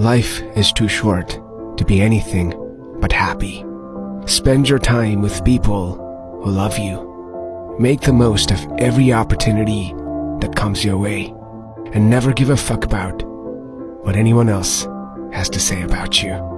Life is too short to be anything but happy. Spend your time with people who love you. Make the most of every opportunity that comes your way. And never give a fuck about what anyone else has to say about you.